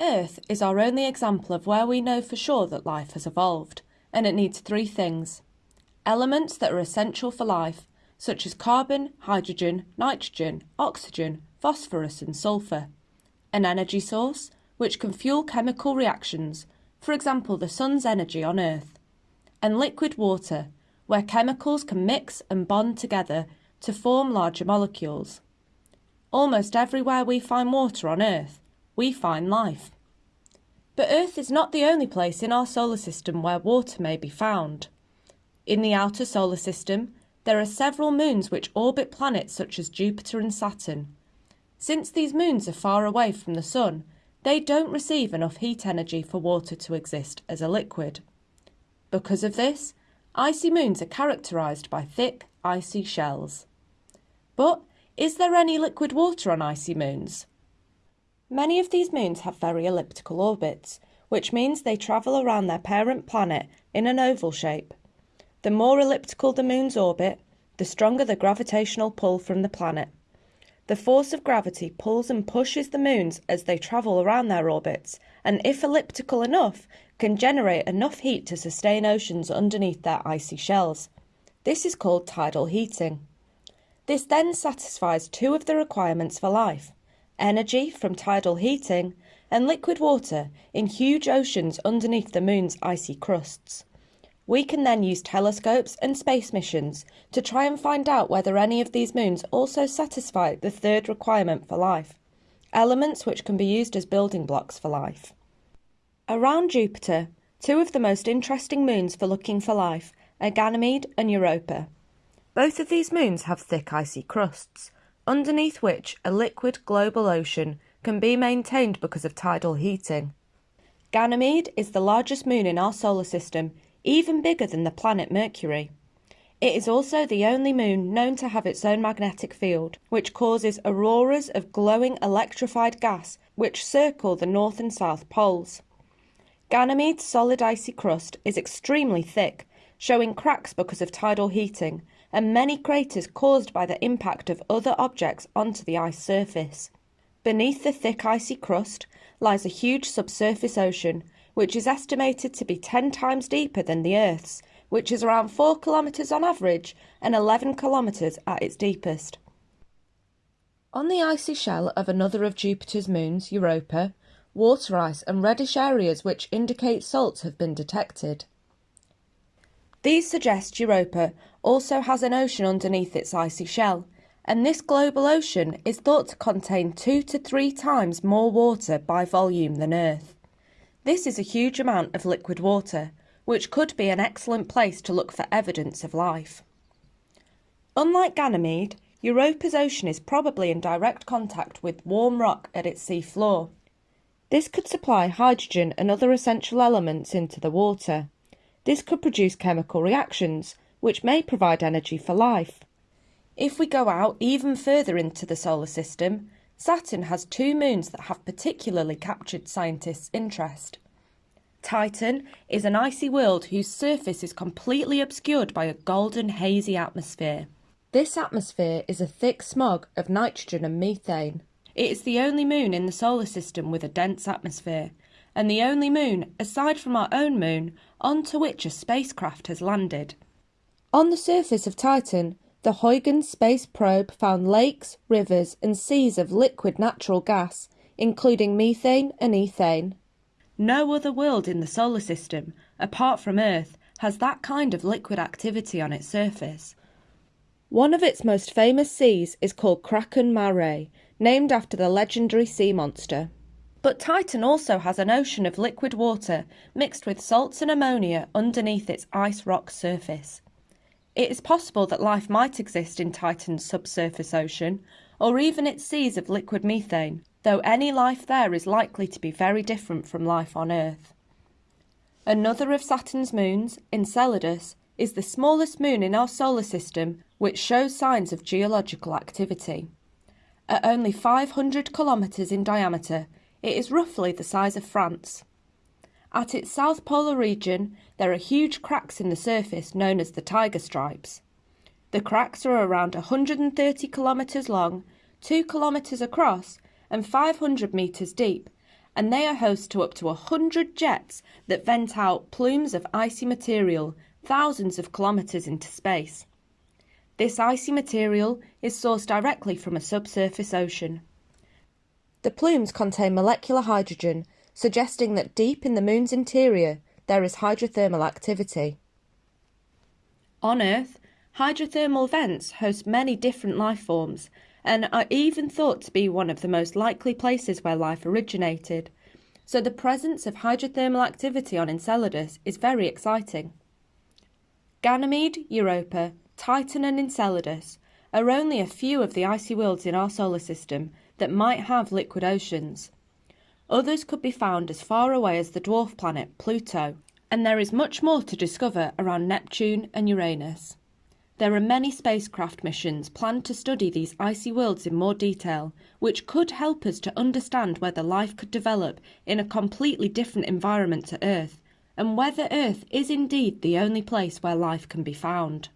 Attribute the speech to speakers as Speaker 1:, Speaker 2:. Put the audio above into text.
Speaker 1: Earth is our only example of where we know for sure that life has evolved, and it needs three things. Elements that are essential for life, such as carbon, hydrogen, nitrogen, oxygen, phosphorus, and sulfur, an energy source, which can fuel chemical reactions, for example, the sun's energy on Earth, and liquid water, where chemicals can mix and bond together to form larger molecules. Almost everywhere we find water on Earth, we find life. But Earth is not the only place in our solar system where water may be found. In the outer solar system, there are several moons which orbit planets such as Jupiter and Saturn. Since these moons are far away from the Sun, they don't receive enough heat energy for water to exist as a liquid. Because of this, icy moons are characterised by thick, icy shells. But is there any liquid water on icy moons? Many of these moons have very elliptical orbits, which means they travel around their parent planet in an oval shape. The more elliptical the moon's orbit, the stronger the gravitational pull from the planet. The force of gravity pulls and pushes the moons as they travel around their orbits, and if elliptical enough, can generate enough heat to sustain oceans underneath their icy shells. This is called tidal heating. This then satisfies two of the requirements for life energy from tidal heating, and liquid water in huge oceans underneath the moon's icy crusts. We can then use telescopes and space missions to try and find out whether any of these moons also satisfy the third requirement for life elements which can be used as building blocks for life. Around Jupiter, two of the most interesting moons for looking for life are Ganymede and Europa. Both of these moons have thick icy crusts, underneath which a liquid global ocean can be maintained because of tidal heating. Ganymede is the largest moon in our solar system, even bigger than the planet Mercury. It is also the only moon known to have its own magnetic field, which causes auroras of glowing electrified gas which circle the north and south poles. Ganymede's solid icy crust is extremely thick, showing cracks because of tidal heating, and many craters caused by the impact of other objects onto the ice surface. Beneath the thick icy crust lies a huge subsurface ocean, which is estimated to be 10 times deeper than the Earth's, which is around 4 kilometres on average and 11 kilometres at its deepest. On the icy shell of another of Jupiter's moons, Europa, water ice and reddish areas which indicate salts have been detected. These suggest Europa also has an ocean underneath its icy shell, and this global ocean is thought to contain two to three times more water by volume than Earth. This is a huge amount of liquid water, which could be an excellent place to look for evidence of life. Unlike Ganymede, Europa's ocean is probably in direct contact with warm rock at its sea floor. This could supply hydrogen and other essential elements into the water. This could produce chemical reactions, which may provide energy for life. If we go out even further into the solar system, Saturn has two moons that have particularly captured scientists' interest. Titan is an icy world whose surface is completely obscured by a golden hazy atmosphere. This atmosphere is a thick smog of nitrogen and methane. It is the only moon in the solar system with a dense atmosphere, and the only moon, aside from our own moon, onto which a spacecraft has landed. On the surface of Titan, the Huygens space probe found lakes, rivers, and seas of liquid natural gas, including methane and ethane. No other world in the solar system, apart from Earth, has that kind of liquid activity on its surface. One of its most famous seas is called Kraken Mare, named after the legendary sea monster. But Titan also has an ocean of liquid water mixed with salts and ammonia underneath its ice rock surface. It is possible that life might exist in Titan's subsurface ocean, or even its seas of liquid methane, though any life there is likely to be very different from life on Earth. Another of Saturn's moons, Enceladus, is the smallest moon in our solar system which shows signs of geological activity. At only 500 kilometres in diameter, it is roughly the size of France. At its south polar region, there are huge cracks in the surface known as the tiger stripes. The cracks are around 130 kilometres long, 2 kilometres across, and 500 metres deep, and they are host to up to 100 jets that vent out plumes of icy material thousands of kilometres into space. This icy material is sourced directly from a subsurface ocean. The plumes contain molecular hydrogen, suggesting that deep in the Moon's interior there is hydrothermal activity. On Earth, hydrothermal vents host many different life forms and are even thought to be one of the most likely places where life originated, so the presence of hydrothermal activity on Enceladus is very exciting. Ganymede, Europa, Titan and Enceladus are only a few of the icy worlds in our solar system that might have liquid oceans. Others could be found as far away as the dwarf planet Pluto, and there is much more to discover around Neptune and Uranus. There are many spacecraft missions planned to study these icy worlds in more detail, which could help us to understand whether life could develop in a completely different environment to Earth, and whether Earth is indeed the only place where life can be found.